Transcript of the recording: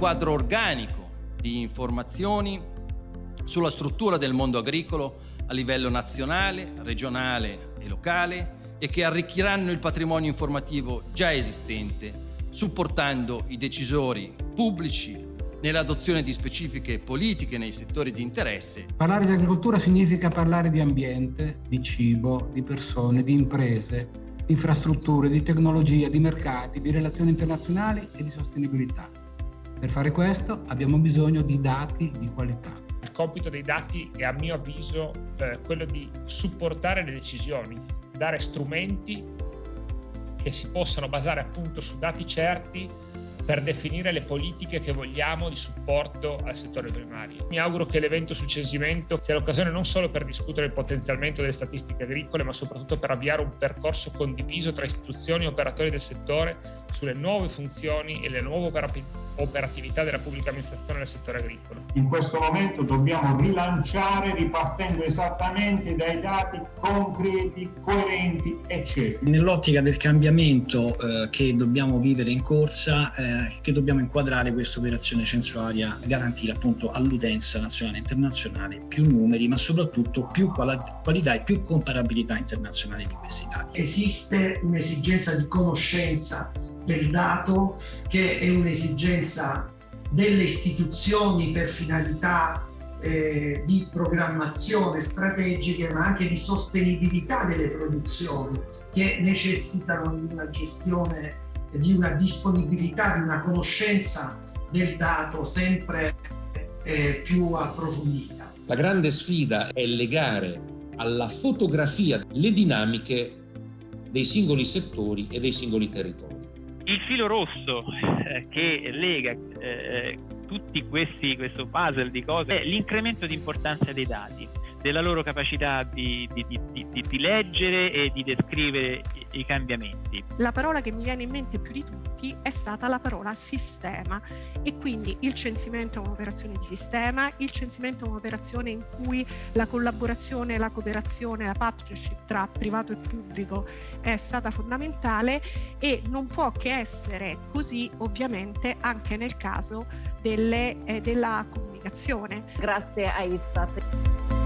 quadro organico di informazioni sulla struttura del mondo agricolo a livello nazionale, regionale e locale e che arricchiranno il patrimonio informativo già esistente, supportando i decisori pubblici nell'adozione di specifiche politiche nei settori di interesse. Parlare di agricoltura significa parlare di ambiente, di cibo, di persone, di imprese, di infrastrutture, di tecnologia, di mercati, di relazioni internazionali e di sostenibilità. Per fare questo abbiamo bisogno di dati di qualità. Il compito dei dati è a mio avviso eh, quello di supportare le decisioni, dare strumenti che si possano basare appunto su dati certi per definire le politiche che vogliamo di supporto al settore primario. Mi auguro che l'evento sul censimento sia l'occasione non solo per discutere il potenziamento delle statistiche agricole, ma soprattutto per avviare un percorso condiviso tra istituzioni e operatori del settore sulle nuove funzioni e le nuove operatività della pubblica amministrazione nel settore agricolo. In questo momento dobbiamo rilanciare ripartendo esattamente dai dati concreti, coerenti e certi. Nell'ottica del cambiamento eh, che dobbiamo vivere in corsa, eh, che dobbiamo inquadrare questa operazione censuaria, garantire appunto all'utenza nazionale e internazionale più numeri, ma soprattutto più qualità e più comparabilità internazionale di questi dati. Esiste un'esigenza di conoscenza del dato che è un'esigenza delle istituzioni per finalità eh, di programmazione strategiche ma anche di sostenibilità delle produzioni che necessitano di una gestione, di una disponibilità, di una conoscenza del dato sempre eh, più approfondita. La grande sfida è legare alla fotografia le dinamiche dei singoli settori e dei singoli territori. Il filo rosso eh, che lega eh, tutti questi questo puzzle di cose è l'incremento di importanza dei dati della loro capacità di, di, di, di, leggere e di descrivere i cambiamenti. La parola che mi viene in mente più di tutti è stata la parola sistema e quindi il censimento è un'operazione di sistema, il censimento è un'operazione in cui la collaborazione, la cooperazione, la partnership tra privato e pubblico è stata fondamentale e non può che essere così ovviamente anche nel caso delle, eh, della comunicazione. Grazie a Istat.